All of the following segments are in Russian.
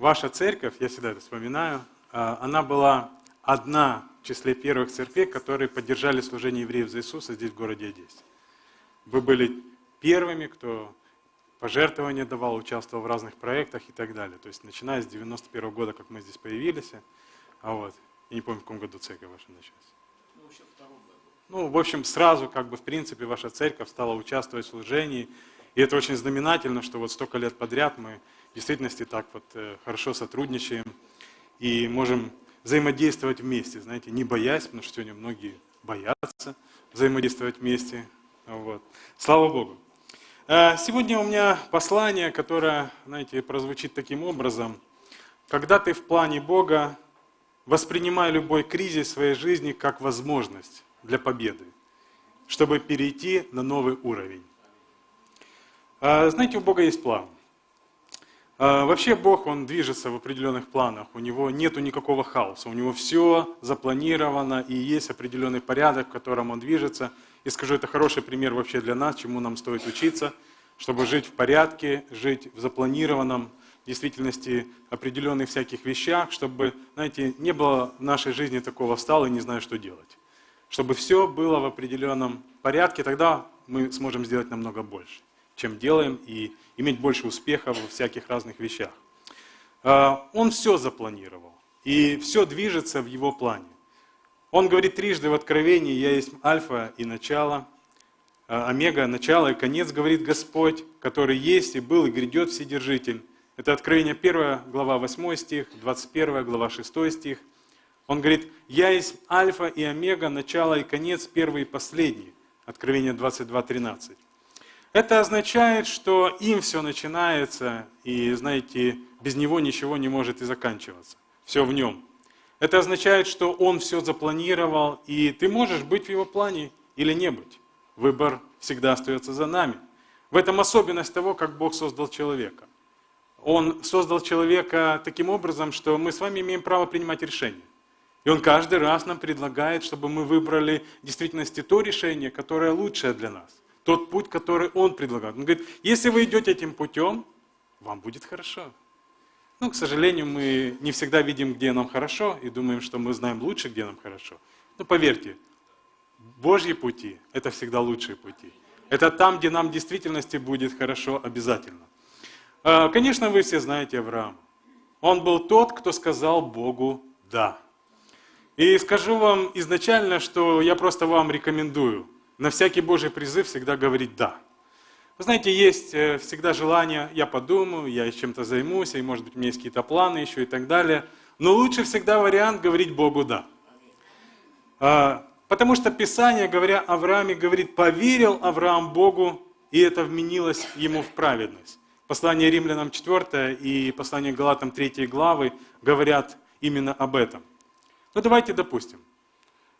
ваша церковь, я всегда это вспоминаю, а, она была одна в числе первых церквей, которые поддержали служение евреев за Иисуса здесь, в городе Одессе. Вы были первыми, кто пожертвования давал, участвовал в разных проектах и так далее. То есть начиная с 91 года, как мы здесь появились, а вот, я не помню, в каком году церковь ваша началась. Ну, в общем, сразу, как бы, в принципе, ваша церковь стала участвовать в служении. И это очень знаменательно, что вот столько лет подряд мы в действительности так вот э, хорошо сотрудничаем и можем взаимодействовать вместе, знаете, не боясь, потому что сегодня многие боятся взаимодействовать вместе. Вот. Слава Богу. Э, сегодня у меня послание, которое, знаете, прозвучит таким образом. Когда ты в плане Бога, воспринимай любой кризис в своей жизни как возможность для победы, чтобы перейти на новый уровень. А, знаете, у Бога есть план. А, вообще Бог, Он движется в определенных планах, у Него нет никакого хаоса, у Него все запланировано и есть определенный порядок, в котором Он движется. И скажу, это хороший пример вообще для нас, чему нам стоит учиться, чтобы жить в порядке, жить в запланированном, действительности определенных всяких вещах, чтобы, знаете, не было в нашей жизни такого встал и не знаю, что делать. Чтобы все было в определенном порядке, тогда мы сможем сделать намного больше, чем делаем, и иметь больше успеха во всяких разных вещах. А, он все запланировал, и все движется в его плане. Он говорит трижды в Откровении, «Я есть альфа и начало, а, омега, начало и конец, говорит Господь, который есть и был и грядет Вседержитель». Это Откровение 1 глава 8 стих, 21 глава 6 стих. Он говорит, я есть альфа и омега, начало и конец, первый и последний. Откровение 22.13. Это означает, что им все начинается, и, знаете, без него ничего не может и заканчиваться. Все в нем. Это означает, что он все запланировал, и ты можешь быть в его плане или не быть. Выбор всегда остается за нами. В этом особенность того, как Бог создал человека. Он создал человека таким образом, что мы с вами имеем право принимать решения. И Он каждый раз нам предлагает, чтобы мы выбрали в действительности то решение, которое лучшее для нас. Тот путь, который Он предлагает. Он говорит, если вы идете этим путем, вам будет хорошо. Ну, к сожалению, мы не всегда видим, где нам хорошо, и думаем, что мы знаем лучше, где нам хорошо. Но поверьте, Божьи пути – это всегда лучшие пути. Это там, где нам в действительности будет хорошо обязательно. А, конечно, вы все знаете Авраам. Он был тот, кто сказал Богу «да». И скажу вам изначально, что я просто вам рекомендую на всякий Божий призыв всегда говорить «да». Вы знаете, есть э, всегда желание, я подумаю, я чем-то займусь, и может быть у меня есть какие-то планы еще и так далее. Но лучше всегда вариант говорить Богу «да». А, потому что Писание, говоря о Аврааме, говорит, поверил Авраам Богу, и это вменилось ему в праведность. Послание римлянам 4 и послание Галатам 3 главы говорят именно об этом. Ну давайте допустим,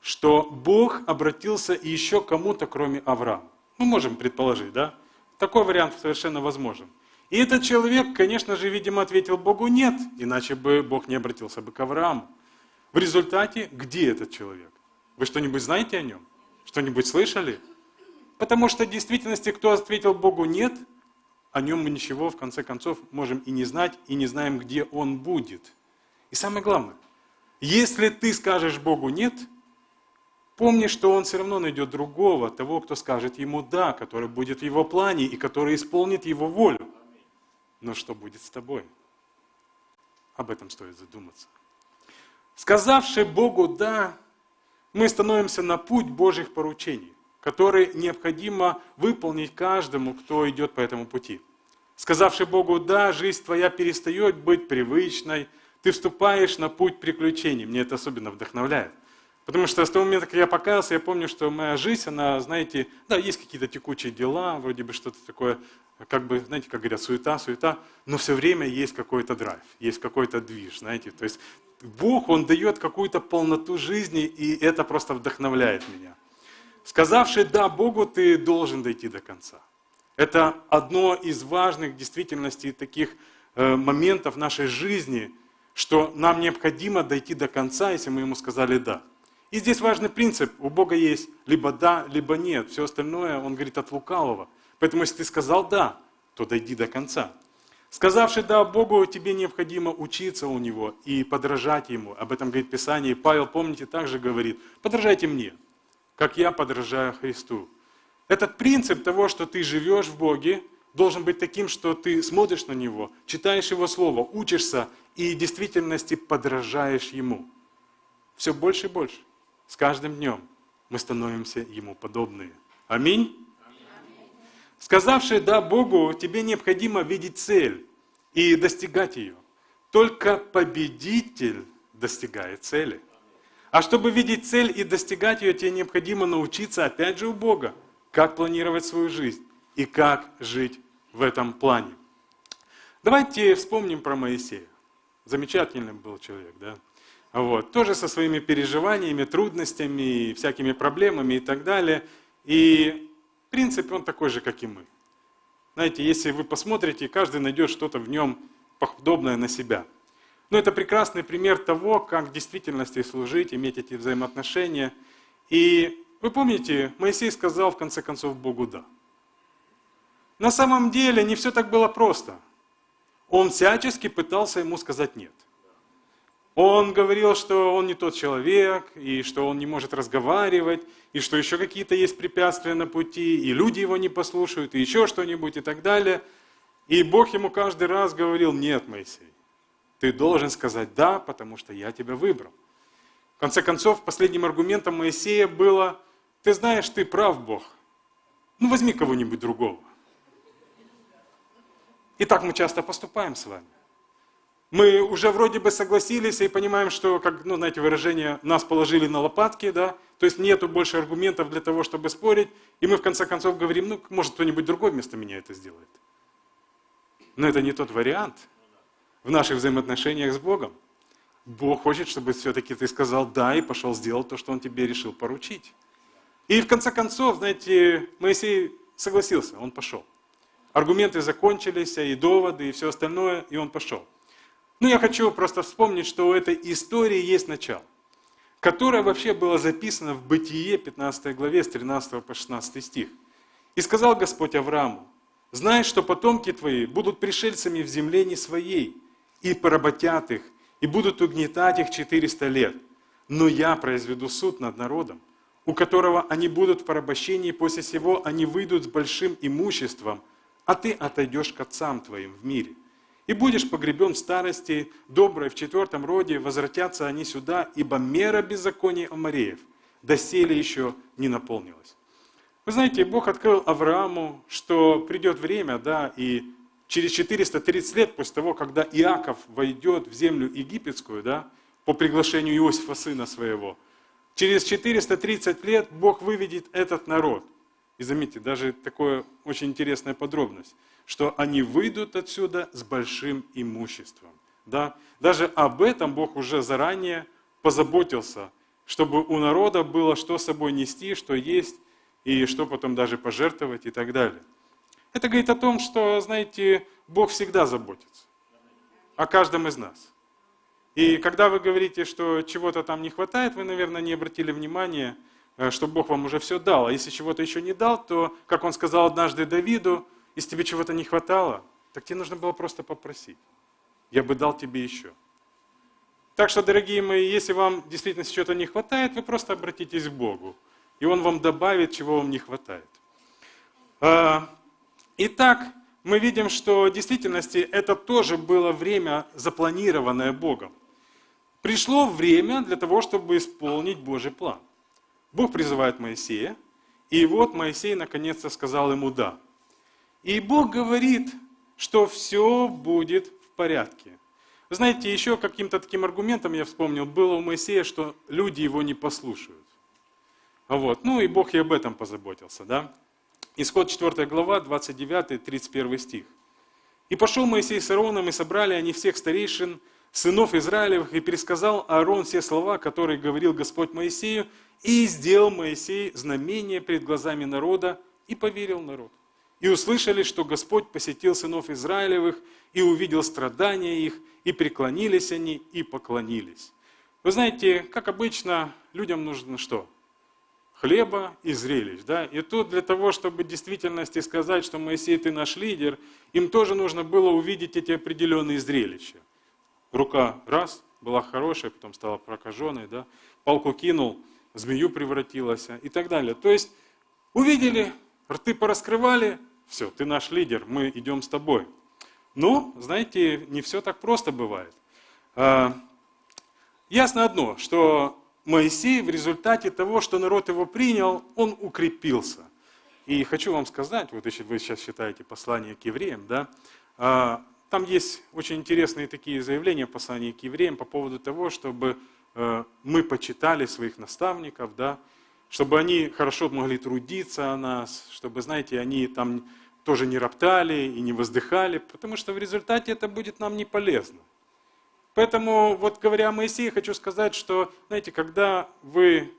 что Бог обратился еще кому-то, кроме Авраама. Мы можем предположить, да? Такой вариант совершенно возможен. И этот человек, конечно же, видимо, ответил Богу нет, иначе бы Бог не обратился бы к Аврааму. В результате, где этот человек? Вы что-нибудь знаете о нем? Что-нибудь слышали? Потому что в действительности, кто ответил Богу нет, о нем мы ничего, в конце концов, можем и не знать, и не знаем, где он будет. И самое главное – если ты скажешь Богу «нет», помни, что Он все равно найдет другого, того, кто скажет Ему «да», который будет в Его плане и который исполнит Его волю. Но что будет с тобой? Об этом стоит задуматься. Сказавши Богу «да», мы становимся на путь Божьих поручений, которые необходимо выполнить каждому, кто идет по этому пути. Сказавши Богу «да», жизнь твоя перестает быть привычной, ты вступаешь на путь приключений. Мне это особенно вдохновляет. Потому что с того момента, как я покаялся, я помню, что моя жизнь, она, знаете, да, есть какие-то текучие дела, вроде бы что-то такое, как бы, знаете, как говорят, суета, суета, но все время есть какой-то драйв, есть какой-то движ, знаете. То есть Бог, Он дает какую-то полноту жизни, и это просто вдохновляет меня. Сказавший «да» Богу, ты должен дойти до конца. Это одно из важных, в действительности, таких э, моментов нашей жизни – что нам необходимо дойти до конца, если мы ему сказали «да». И здесь важный принцип. У Бога есть либо «да», либо «нет». Все остальное, он говорит, от лукавого. Поэтому если ты сказал «да», то дойди до конца. Сказавший «да» Богу, тебе необходимо учиться у Него и подражать Ему. Об этом говорит Писание. И Павел, помните, также говорит, подражайте мне, как я подражаю Христу. Этот принцип того, что ты живешь в Боге, должен быть таким, что ты смотришь на Него, читаешь Его Слово, учишься и в действительности подражаешь Ему. Все больше и больше. С каждым днем мы становимся Ему подобные. Аминь. Сказавший «да» Богу, тебе необходимо видеть цель и достигать ее. Только победитель достигает цели. А чтобы видеть цель и достигать ее, тебе необходимо научиться, опять же, у Бога, как планировать свою жизнь и как жить в этом плане. Давайте вспомним про Моисея. Замечательный был человек, да? Вот. Тоже со своими переживаниями, трудностями, всякими проблемами и так далее. И принципе, он такой же, как и мы. Знаете, если вы посмотрите, каждый найдет что-то в нем подобное на себя. Но это прекрасный пример того, как в действительности служить, иметь эти взаимоотношения. И вы помните, Моисей сказал в конце концов Богу «да». На самом деле не все так было просто. Он всячески пытался ему сказать «нет». Он говорил, что он не тот человек, и что он не может разговаривать, и что еще какие-то есть препятствия на пути, и люди его не послушают, и еще что-нибудь и так далее. И Бог ему каждый раз говорил, нет, Моисей, ты должен сказать да, потому что я тебя выбрал. В конце концов, последним аргументом Моисея было, ты знаешь, ты прав, Бог, ну возьми кого-нибудь другого. И так мы часто поступаем с вами мы уже вроде бы согласились и понимаем, что, как, ну, знаете, выражение, нас положили на лопатки, да, то есть нету больше аргументов для того, чтобы спорить, и мы в конце концов говорим, ну, может, кто-нибудь другой вместо меня это сделает. Но это не тот вариант в наших взаимоотношениях с Богом. Бог хочет, чтобы все-таки ты сказал «да» и пошел сделать то, что Он тебе решил поручить. И в конце концов, знаете, Моисей согласился, он пошел. Аргументы закончились, и доводы, и все остальное, и он пошел. Ну, я хочу просто вспомнить, что у этой истории есть начало, которое вообще было записано в Бытие 15 главе с 13 по 16 стих. «И сказал Господь Аврааму, знаешь, что потомки твои будут пришельцами в земле не своей, и поработят их, и будут угнетать их 400 лет. Но я произведу суд над народом, у которого они будут в порабощении, после сего они выйдут с большим имуществом, а ты отойдешь к отцам твоим в мире и будешь погребен в старости, доброй в четвертом роде, возвратятся они сюда, ибо мера беззакония Амареев доселе еще не наполнилась. Вы знаете, Бог открыл Аврааму, что придет время, да, и через 430 лет после того, когда Иаков войдет в землю египетскую, да, по приглашению Иосифа, сына своего, через 430 лет Бог выведет этот народ. И заметьте, даже такая очень интересная подробность что они выйдут отсюда с большим имуществом. Да? Даже об этом Бог уже заранее позаботился, чтобы у народа было что с собой нести, что есть, и что потом даже пожертвовать и так далее. Это говорит о том, что, знаете, Бог всегда заботится о каждом из нас. И когда вы говорите, что чего-то там не хватает, вы, наверное, не обратили внимания, э, что Бог вам уже все дал. А если чего-то еще не дал, то, как Он сказал однажды Давиду, если тебе чего-то не хватало, так тебе нужно было просто попросить. Я бы дал тебе еще. Так что, дорогие мои, если вам действительно чего-то не хватает, вы просто обратитесь к Богу. И Он вам добавит, чего вам не хватает. А, итак, мы видим, что в действительности это тоже было время, запланированное Богом. Пришло время для того, чтобы исполнить Божий план. Бог призывает Моисея, и вот Моисей наконец-то сказал ему «да». И Бог говорит, что все будет в порядке. Вы знаете, еще каким-то таким аргументом я вспомнил, было у Моисея, что люди его не послушают. Вот. Ну и Бог и об этом позаботился. Да? Исход 4 глава, 29-31 стих. «И пошел Моисей с Аароном, и собрали они всех старейшин, сынов Израилевых, и пересказал Аарон все слова, которые говорил Господь Моисею, и сделал Моисей знамение перед глазами народа, и поверил народ и услышали, что Господь посетил сынов Израилевых и увидел страдания их, и преклонились они, и поклонились. Вы знаете, как обычно, людям нужно что? хлеба и зрелищ. Да? И тут для того, чтобы в действительности сказать, что Моисей, ты наш лидер, им тоже нужно было увидеть эти определенные зрелища. Рука раз, была хорошая, потом стала прокаженной, да? палку кинул, змею превратилась и так далее. То есть увидели, рты пораскрывали, все, ты наш лидер, мы идем с тобой. Но, знаете, не все так просто бывает. А, ясно одно, что Моисей в результате того, что народ его принял, он укрепился. И хочу вам сказать, вот если вы сейчас читаете послание к евреям, да, а, там есть очень интересные такие заявления в послании к евреям по поводу того, чтобы э, мы почитали своих наставников, да, чтобы они хорошо могли трудиться о нас, чтобы, знаете, они там тоже не роптали и не воздыхали, потому что в результате это будет нам не полезно. Поэтому, вот говоря о Моисее, хочу сказать, что, знаете, когда вы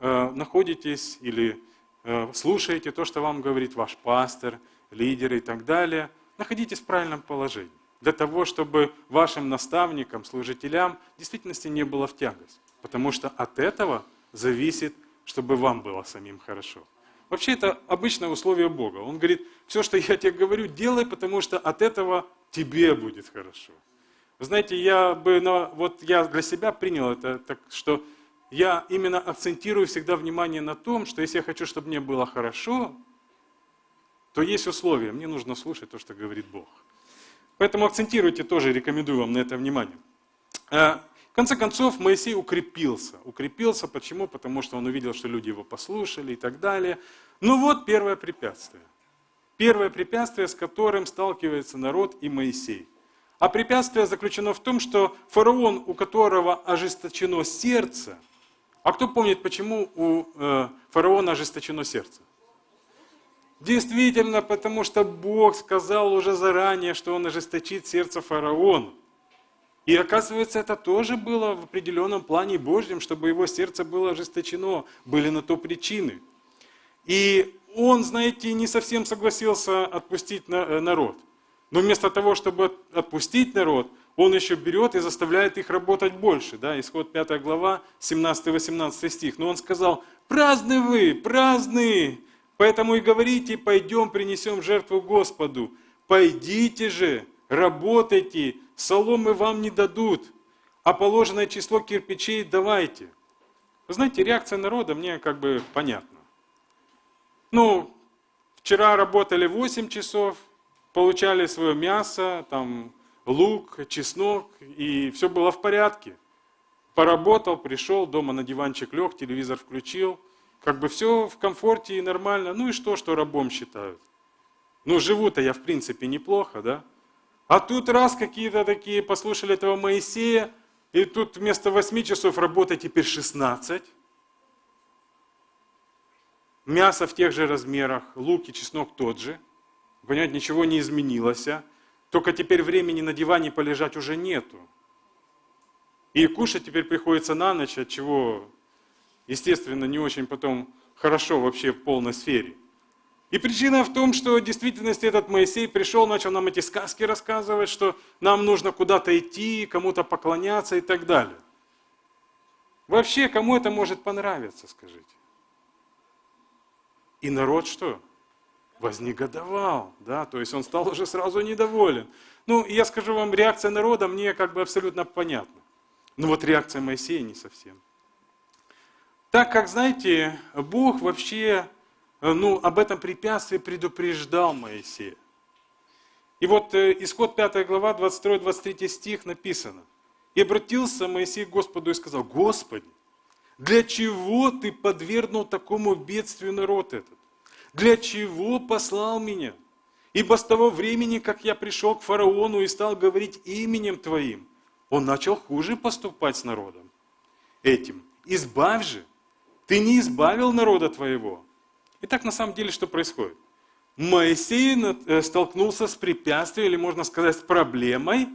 э, находитесь или э, слушаете то, что вам говорит ваш пастор, лидер и так далее, находитесь в правильном положении. Для того, чтобы вашим наставникам, служителям в действительности не было в тягость. Потому что от этого зависит, чтобы вам было самим хорошо. Вообще это обычное условие Бога. Он говорит, все, что я тебе говорю, делай, потому что от этого тебе будет хорошо. Знаете, я бы, на, вот я для себя принял это, так что я именно акцентирую всегда внимание на том, что если я хочу, чтобы мне было хорошо, то есть условия, мне нужно слушать то, что говорит Бог. Поэтому акцентируйте тоже, рекомендую вам на это внимание. В конце концов, Моисей укрепился. Укрепился почему? Потому что он увидел, что люди его послушали и так далее. Ну вот первое препятствие. Первое препятствие, с которым сталкивается народ и Моисей – а препятствие заключено в том, что фараон, у которого ожесточено сердце, а кто помнит, почему у э, фараона ожесточено сердце? Действительно, потому что Бог сказал уже заранее, что он ожесточит сердце фараона. И оказывается, это тоже было в определенном плане Божьем, чтобы его сердце было ожесточено, были на то причины. И он, знаете, не совсем согласился отпустить э, народ. Но вместо того, чтобы отпустить народ, он еще берет и заставляет их работать больше. Да? Исход 5 глава, 17-18 стих. Но он сказал, праздны вы, праздны, поэтому и говорите, пойдем принесем жертву Господу. Пойдите же, работайте, соломы вам не дадут, а положенное число кирпичей давайте. Вы знаете, реакция народа мне как бы понятна. Ну, вчера работали 8 часов, получали свое мясо, там, лук, чеснок, и все было в порядке. Поработал, пришел, дома на диванчик лег, телевизор включил. Как бы все в комфорте и нормально. Ну и что, что рабом считают? Ну, живу-то я, в принципе, неплохо, да? А тут раз какие-то такие послушали этого Моисея, и тут вместо 8 часов работы теперь 16. Мясо в тех же размерах, лук и чеснок тот же – Понимаете, ничего не изменилось. А? Только теперь времени на диване полежать уже нету. И кушать теперь приходится на ночь, от чего, естественно, не очень потом хорошо вообще в полной сфере. И причина в том, что в действительности этот Моисей пришел, начал нам эти сказки рассказывать, что нам нужно куда-то идти, кому-то поклоняться и так далее. Вообще, кому это может понравиться, скажите? И народ что? вознегодовал, да, то есть он стал уже сразу недоволен. Ну, я скажу вам, реакция народа мне как бы абсолютно понятна. Но вот реакция Моисея не совсем. Так как, знаете, Бог вообще ну, об этом препятствии предупреждал Моисея. И вот э, исход 5 глава, 22-23 стих написано. «И обратился Моисей к Господу и сказал, Господи, для чего ты подвергнул такому бедствию народ этот? Для чего послал меня? Ибо с того времени, как я пришел к фараону и стал говорить именем Твоим, он начал хуже поступать с народом. Этим. Избавь же. Ты не избавил народа Твоего. Итак, на самом деле, что происходит? Моисей э, столкнулся с препятствием, или можно сказать, с проблемой,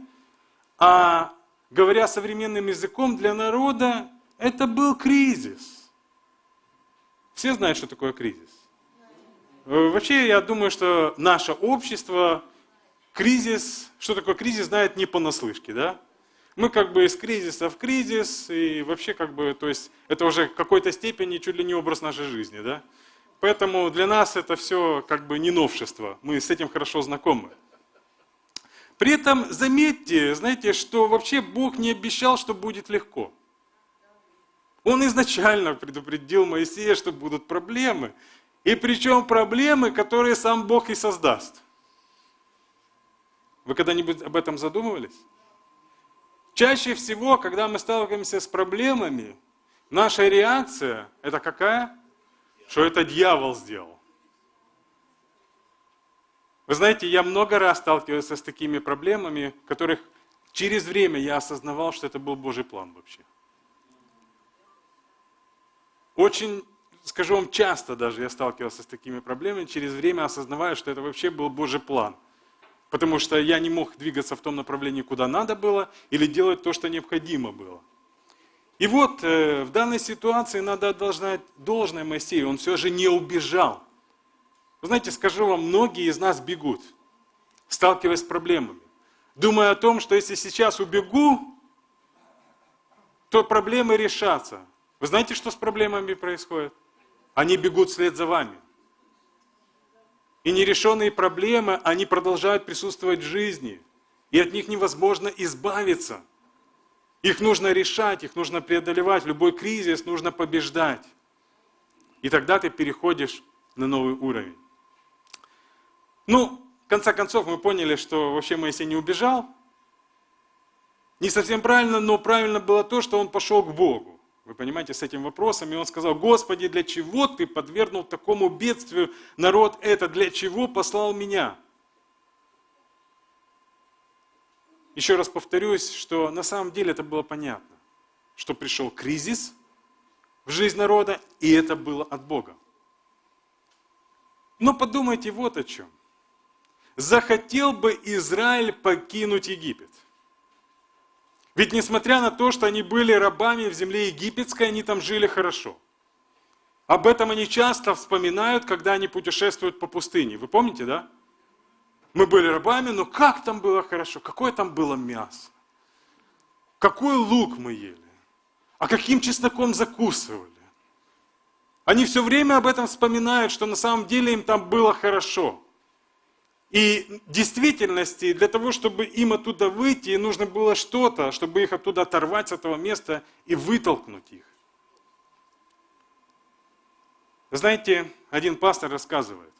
а говоря современным языком, для народа это был кризис. Все знают, что такое кризис. Э, вообще, я думаю, что наше общество кризис, что такое кризис, знает не понаслышке, да? Мы как бы из кризиса в кризис, и вообще как бы, то есть это уже в какой-то степени чуть ли не образ нашей жизни, да? Поэтому для нас это все как бы не новшество, мы с этим хорошо знакомы. При этом заметьте, знаете, что вообще Бог не обещал, что будет легко. Он изначально предупредил Моисея, что будут проблемы. И причем проблемы, которые сам Бог и создаст. Вы когда-нибудь об этом задумывались? Чаще всего, когда мы сталкиваемся с проблемами, наша реакция – это какая? Что это дьявол сделал. Вы знаете, я много раз сталкивался с такими проблемами, которых через время я осознавал, что это был Божий план вообще. Очень, скажу вам, часто даже я сталкивался с такими проблемами, через время осознавая, что это вообще был Божий план. Потому что я не мог двигаться в том направлении, куда надо было, или делать то, что необходимо было. И вот э, в данной ситуации надо отдать должное Моисею, он все же не убежал. Вы знаете, скажу вам, многие из нас бегут, сталкиваясь с проблемами, думая о том, что если сейчас убегу, то проблемы решатся. Вы знаете, что с проблемами происходит? Они бегут вслед за вами. И нерешенные проблемы, они продолжают присутствовать в жизни. И от них невозможно избавиться. Их нужно решать, их нужно преодолевать. Любой кризис нужно побеждать. И тогда ты переходишь на новый уровень. Ну, в конце концов, мы поняли, что вообще Моисей не убежал. Не совсем правильно, но правильно было то, что он пошел к Богу. Вы понимаете, с этим вопросом. И он сказал, Господи, для чего ты подвергнул такому бедствию народ это? Для чего послал меня? Еще раз повторюсь, что на самом деле это было понятно, что пришел кризис в жизнь народа, и это было от Бога. Но подумайте вот о чем захотел бы Израиль покинуть Египет. Ведь несмотря на то, что они были рабами в земле египетской, они там жили хорошо. Об этом они часто вспоминают, когда они путешествуют по пустыне. Вы помните, да? Мы были рабами, но как там было хорошо, какое там было мясо, какой лук мы ели, а каким чесноком закусывали. Они все время об этом вспоминают, что на самом деле им там было хорошо. И в действительности, для того, чтобы им оттуда выйти, нужно было что-то, чтобы их оттуда оторвать с этого места и вытолкнуть их. Знаете, один пастор рассказывает,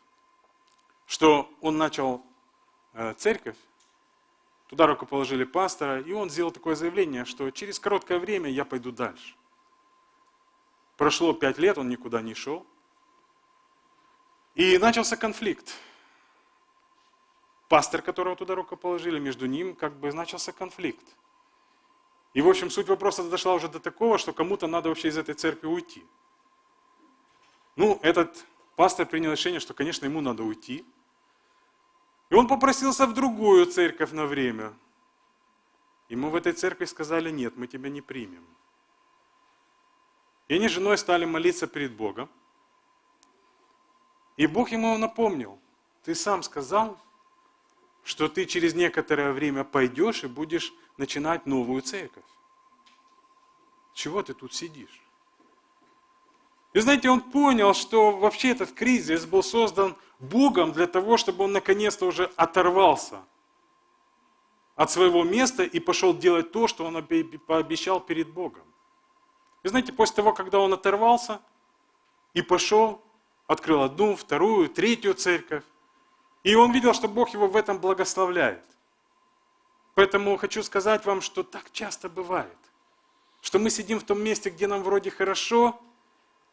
что он начал церковь, туда рукоположили пастора, и он сделал такое заявление, что через короткое время я пойду дальше. Прошло пять лет, он никуда не шел. И начался конфликт пастор, которого туда рукоположили, между ним как бы начался конфликт. И, в общем, суть вопроса дошла уже до такого, что кому-то надо вообще из этой церкви уйти. Ну, этот пастор принял решение, что, конечно, ему надо уйти. И он попросился в другую церковь на время. Ему в этой церкви сказали, нет, мы тебя не примем. И они с женой стали молиться перед Богом. И Бог ему напомнил, ты сам сказал, что ты через некоторое время пойдешь и будешь начинать новую церковь. Чего ты тут сидишь? И знаете, он понял, что вообще этот кризис был создан Богом для того, чтобы он наконец-то уже оторвался от своего места и пошел делать то, что он пообещал перед Богом. И знаете, после того, когда он оторвался и пошел, открыл одну, вторую, третью церковь, и он видел, что Бог его в этом благословляет. Поэтому хочу сказать вам, что так часто бывает, что мы сидим в том месте, где нам вроде хорошо,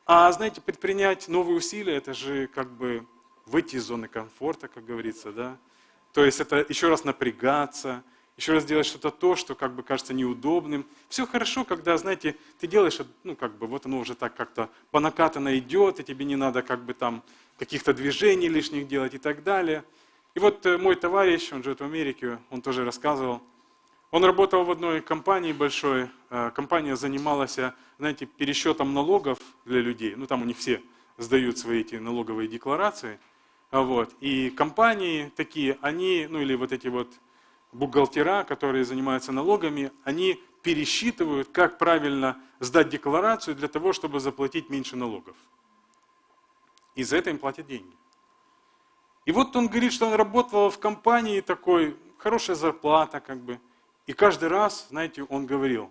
а, знаете, предпринять новые усилия, это же как бы выйти из зоны комфорта, как говорится, да? То есть это еще раз напрягаться, еще раз делать что-то то, что как бы кажется неудобным. Все хорошо, когда, знаете, ты делаешь, ну как бы вот оно уже так как-то по накатанно идет, и тебе не надо как бы там каких-то движений лишних делать и так далее. И вот э, мой товарищ, он живет в Америке, он тоже рассказывал, он работал в одной компании большой, э, компания занималась, знаете, пересчетом налогов для людей, ну там у них все сдают свои эти налоговые декларации, вот, и компании такие, они, ну или вот эти вот бухгалтера, которые занимаются налогами, они пересчитывают, как правильно сдать декларацию для того, чтобы заплатить меньше налогов. И за это им платят деньги. И вот он говорит, что он работал в компании такой, хорошая зарплата как бы. И каждый раз, знаете, он говорил,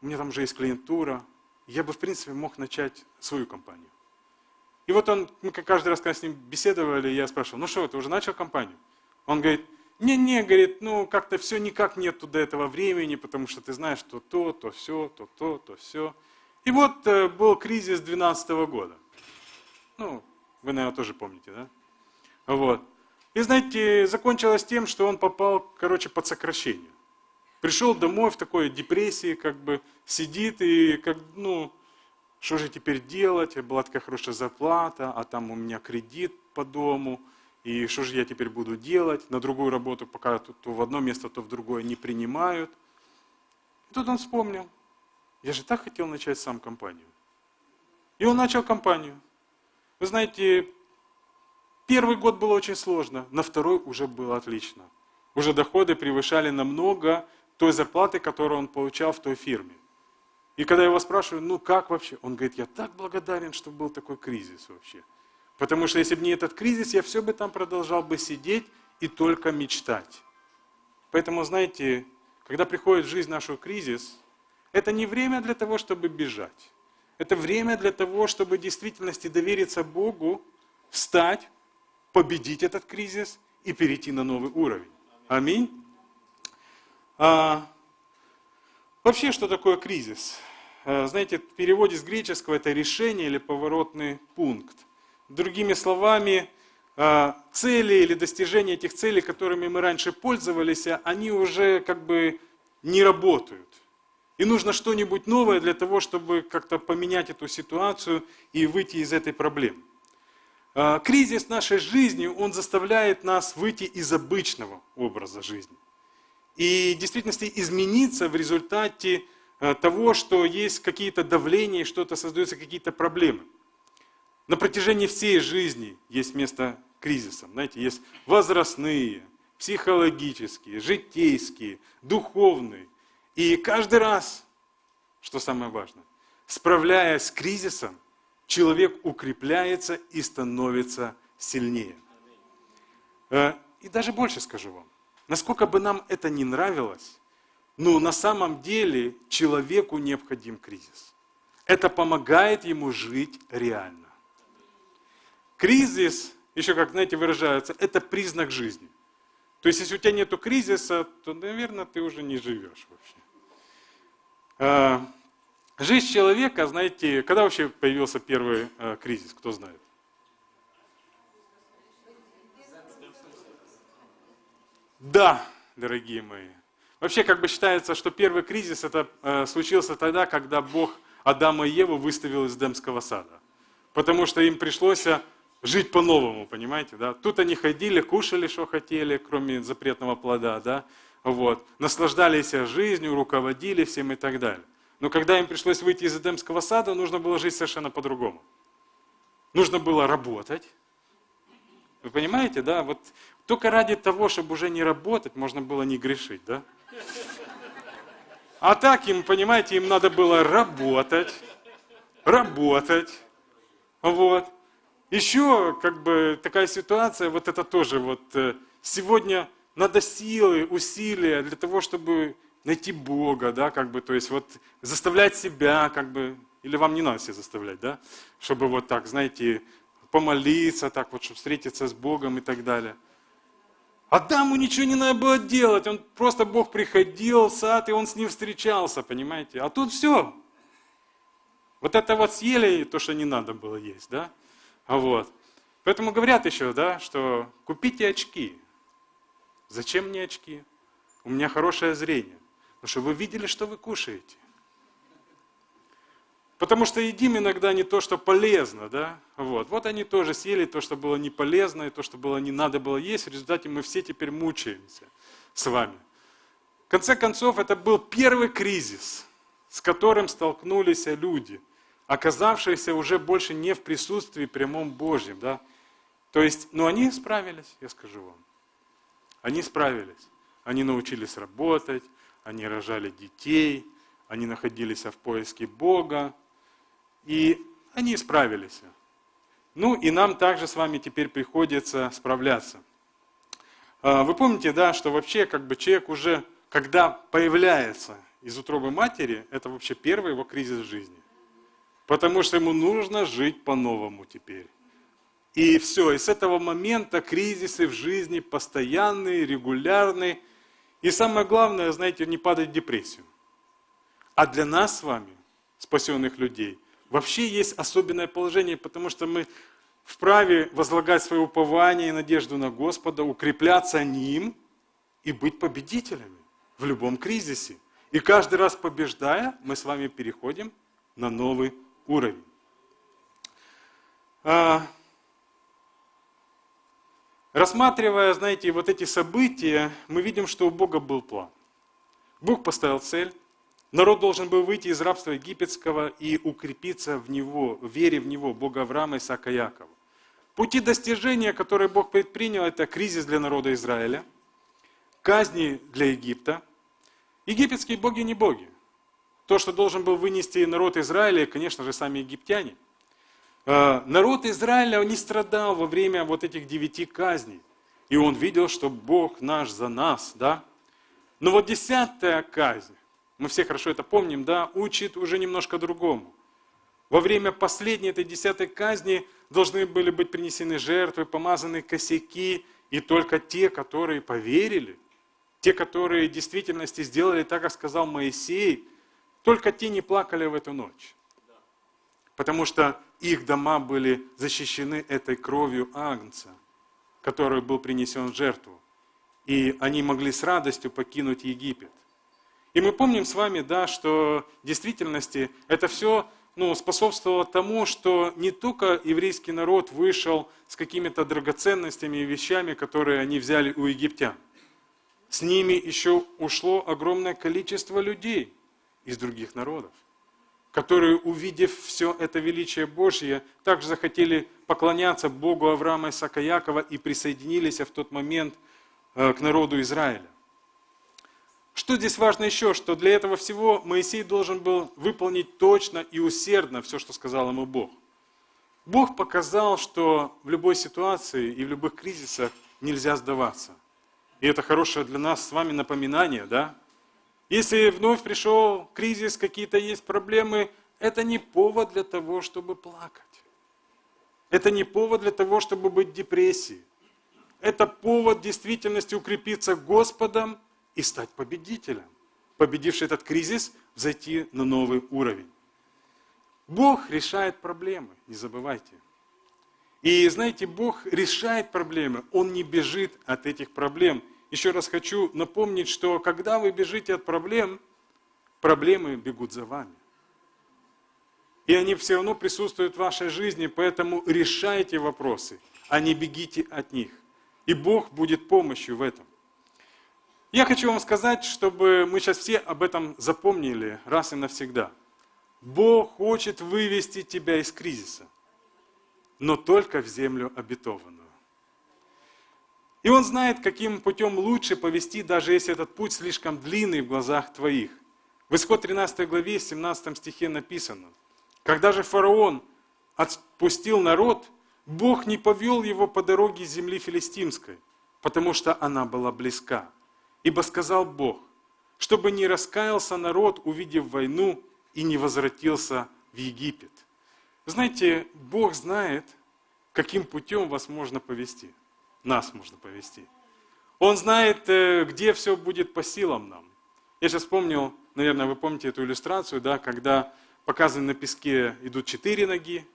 у меня там уже есть клиентура, я бы в принципе мог начать свою компанию. И вот он, мы каждый раз, когда с ним беседовали, я спрашивал, ну что, ты уже начал компанию? Он говорит, не-не, говорит, ну как-то все никак нет до этого времени, потому что ты знаешь, что то, то все, то то, то все. И вот э, был кризис 2012 года. Ну, вы, наверное, тоже помните, да? Вот. И знаете, закончилось тем, что он попал, короче, под сокращение. Пришел домой в такой депрессии, как бы сидит и, как, ну, что же теперь делать? Была такая хорошая зарплата, а там у меня кредит по дому. И что же я теперь буду делать? На другую работу, пока то, то в одно место, то в другое не принимают. И тут он вспомнил, я же так хотел начать сам компанию. И он начал компанию. Вы знаете, первый год было очень сложно, на второй уже было отлично. Уже доходы превышали намного той зарплаты, которую он получал в той фирме. И когда я его спрашиваю, ну как вообще? Он говорит, я так благодарен, что был такой кризис вообще. Потому что если бы не этот кризис, я все бы там продолжал бы сидеть и только мечтать. Поэтому, знаете, когда приходит в жизнь нашу кризис, это не время для того, чтобы бежать. Это время для того, чтобы в действительности довериться Богу, встать, победить этот кризис и перейти на новый уровень. Аминь. А, Вообще, что такое кризис? Э, знаете, в переводе с греческого это решение или поворотный пункт. Другими словами, э, цели или достижения этих целей, которыми мы раньше пользовались, они уже как бы не работают. И нужно что-нибудь новое для того, чтобы как-то поменять эту ситуацию и выйти из этой проблемы. Э, кризис нашей жизни, он заставляет нас выйти из обычного образа жизни и в действительности измениться в результате э, того, что есть какие-то давления, что-то создаются какие-то проблемы. На протяжении всей жизни есть место кризисам. Знаете, есть возрастные, психологические, житейские, духовные. И каждый раз, что самое важное, справляясь с кризисом, человек укрепляется и становится сильнее. Э, и даже больше скажу вам. Насколько бы нам это не нравилось, но на самом деле человеку необходим кризис. Это помогает ему жить реально. Кризис, еще как, знаете, выражаются, это признак жизни. То есть, если у тебя нет кризиса, то, наверное, ты уже не живешь вообще. А, жизнь человека, знаете, когда вообще появился первый а, кризис, кто знает? Да, дорогие мои. Вообще, как бы считается, что первый кризис это э, случился тогда, когда Бог Адама и Еву выставил из Демского сада. Потому что им пришлось э, жить по-новому, понимаете, да? Тут они ходили, кушали, что хотели, кроме запретного плода, да? Вот. Наслаждались жизнью, руководили всем и так далее. Но когда им пришлось выйти из Эдемского сада, нужно было жить совершенно по-другому. Нужно было работать. Вы понимаете, да? Вот только ради того, чтобы уже не работать, можно было не грешить, да? А так им, понимаете, им надо было работать, работать, вот. Еще, как бы, такая ситуация, вот это тоже, вот, э, сегодня надо силы, усилия для того, чтобы найти Бога, да, как бы, то есть вот заставлять себя, как бы, или вам не надо себя заставлять, да, чтобы вот так, знаете, помолиться, так вот, чтобы встретиться с Богом и так далее. Адаму ничего не надо было делать, он просто Бог приходил в сад, и он с ним встречался, понимаете? А тут все. Вот это вот съели то, что не надо было есть, да? А вот. Поэтому говорят еще, да, что купите очки. Зачем мне очки? У меня хорошее зрение. Потому что вы видели, что вы кушаете. Потому что едим иногда не то, что полезно, да? Вот. вот они тоже съели то, что было не полезно, и то, что было не надо было есть. В результате мы все теперь мучаемся с вами. В конце концов, это был первый кризис, с которым столкнулись люди, оказавшиеся уже больше не в присутствии прямом Божьем. Да? То есть, ну они справились, я скажу вам. Они справились. Они научились работать, они рожали детей, они находились в поиске Бога, и они справились. Ну и нам также с вами теперь приходится справляться. А, вы помните, да, что вообще как бы человек уже, когда появляется из утробы матери, это вообще первый его кризис в жизни. Потому что ему нужно жить по-новому теперь. И все, и с этого момента кризисы в жизни постоянные, регулярные. И самое главное, знаете, не падать в депрессию. А для нас с вами, спасенных людей, вообще есть особенное положение, потому что мы вправе возлагать свое упование и надежду на Господа, укрепляться ним и быть победителями в любом кризисе. И каждый раз побеждая, мы с вами переходим на новый уровень. А, рассматривая, знаете, вот эти события, мы видим, что у Бога был план. Бог поставил цель, Народ должен был выйти из рабства египетского и укрепиться в него, в вере в него, Бога Авраама, Исаака, Якова. Пути достижения, которые Бог предпринял, это кризис для народа Израиля, казни для Египта. Египетские боги не боги. То, что должен был вынести народ Израиля, конечно же, сами египтяне. А, народ Израиля не страдал во время вот этих девяти казней. И он видел, что Бог наш за нас, да? Но вот десятая казнь, мы все хорошо это помним, да, учит уже немножко другому. Во время последней этой десятой казни должны были быть принесены жертвы, помазаны косяки, и только те, которые поверили, те, которые в действительности сделали так, как сказал Моисей, только те не плакали в эту ночь. Потому что их дома были защищены этой кровью Агнца, который был принесен в жертву. И они могли с радостью покинуть Египет. И мы помним с вами, да, что в действительности это все ну, способствовало тому, что не только еврейский народ вышел с какими-то драгоценностями и вещами, которые они взяли у египтян. С ними еще ушло огромное количество людей из других народов, которые, увидев все это величие Божье, также захотели поклоняться Богу Авраама Исаака Якова и присоединились в тот момент э, к народу Израиля. Что здесь важно еще, что для этого всего Моисей должен был выполнить точно и усердно все, что сказал ему Бог. Бог показал, что в любой ситуации и в любых кризисах нельзя сдаваться. И это хорошее для нас с вами напоминание, да? Если вновь пришел кризис, какие-то есть проблемы, это не повод для того, чтобы плакать. Это не повод для того, чтобы быть в депрессии. Это повод в действительности укрепиться Господом и стать победителем. Победивший этот кризис, зайти на новый уровень. Бог решает проблемы, не забывайте. И знаете, Бог решает проблемы, Он не бежит от этих проблем. Еще раз хочу напомнить, что когда вы бежите от проблем, проблемы бегут за вами. И они все равно присутствуют в вашей жизни, поэтому решайте вопросы, а не бегите от них. И Бог будет помощью в этом. Я хочу вам сказать, чтобы мы сейчас все об этом запомнили раз и навсегда. Бог хочет вывести тебя из кризиса, но только в землю обетованную. И Он знает, каким путем лучше повести, даже если этот путь слишком длинный в глазах твоих. В Исход 13 главе, 17 стихе написано, «Когда же фараон отпустил народ, Бог не повел его по дороге земли филистимской, потому что она была близка. Ибо сказал Бог, чтобы не раскаялся народ, увидев войну, и не возвратился в Египет. Знаете, Бог знает, каким путем вас можно повести. Нас можно повести. Он знает, э, где все будет по силам нам. Я сейчас вспомнил, наверное, вы помните эту иллюстрацию, да, когда показаны на песке идут четыре ноги,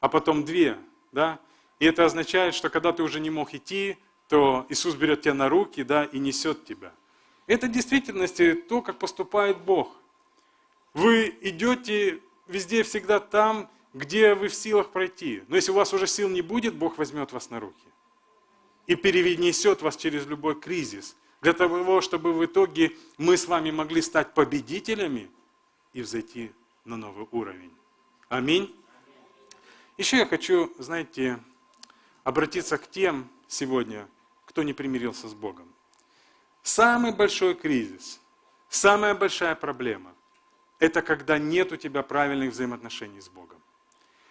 а потом две. Да? И это означает, что когда ты уже не мог идти, то Иисус берет тебя на руки да, и несет тебя. Это в действительности то, как поступает Бог. Вы идете везде всегда там, где вы в силах пройти. Но если у вас уже сил не будет, Бог возьмет вас на руки и перенесет вас через любой кризис, для того, чтобы в итоге мы с вами могли стать победителями и взойти на новый уровень. Аминь. Еще я хочу, знаете, обратиться к тем сегодня, кто не примирился с Богом. Самый большой кризис, самая большая проблема – это когда нет у тебя правильных взаимоотношений с Богом.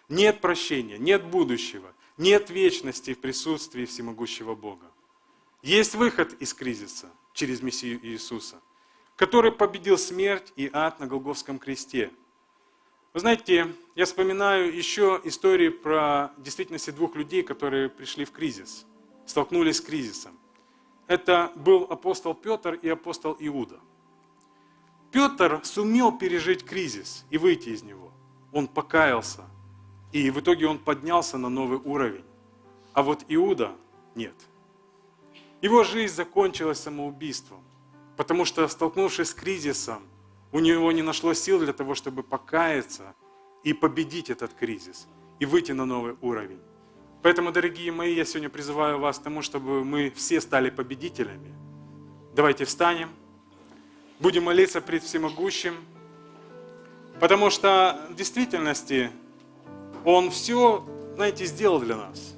Нет прощения, нет будущего, нет вечности в присутствии всемогущего Бога. Есть выход из кризиса через Мессию Иисуса, который победил смерть и ад на Голговском кресте. Вы знаете, я вспоминаю еще истории про действительности двух людей, которые пришли в кризис, столкнулись с кризисом. Это был апостол Петр и апостол Иуда. Петр сумел пережить кризис и выйти из него. Он покаялся, и в итоге он поднялся на новый уровень. А вот Иуда нет. Его жизнь закончилась самоубийством, потому что, столкнувшись с кризисом, у него не нашлось сил для того, чтобы покаяться и победить этот кризис, и выйти на новый уровень. Поэтому, дорогие мои, я сегодня призываю вас к тому, чтобы мы все стали победителями. Давайте встанем, будем молиться пред Всемогущим, потому что в действительности Он все, знаете, сделал для нас.